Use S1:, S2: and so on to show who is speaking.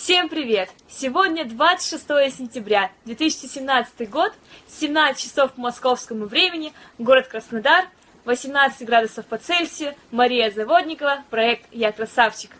S1: Всем привет! Сегодня 26 сентября 2017 год, 17 часов по московскому времени, город Краснодар, 18 градусов по Цельсию, Мария Заводникова, проект «Я красавчик».